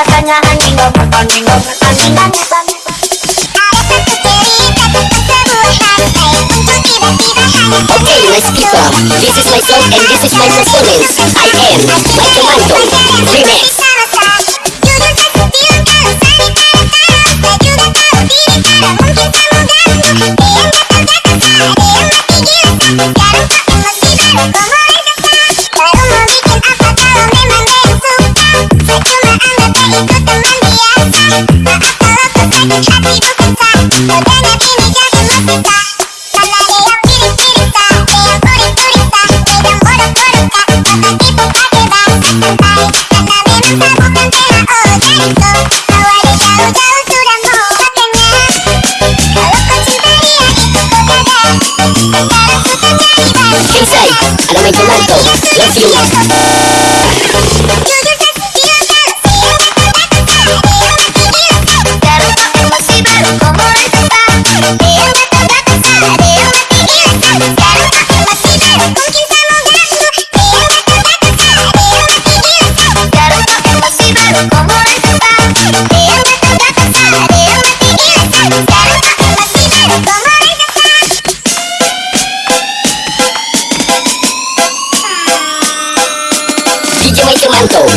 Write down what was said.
Rasanya anjing dong, dong, anjing makan tomat anjing This is my song and this is my performance. I am Mike Manto Remix. Inside Yes. pronto, como.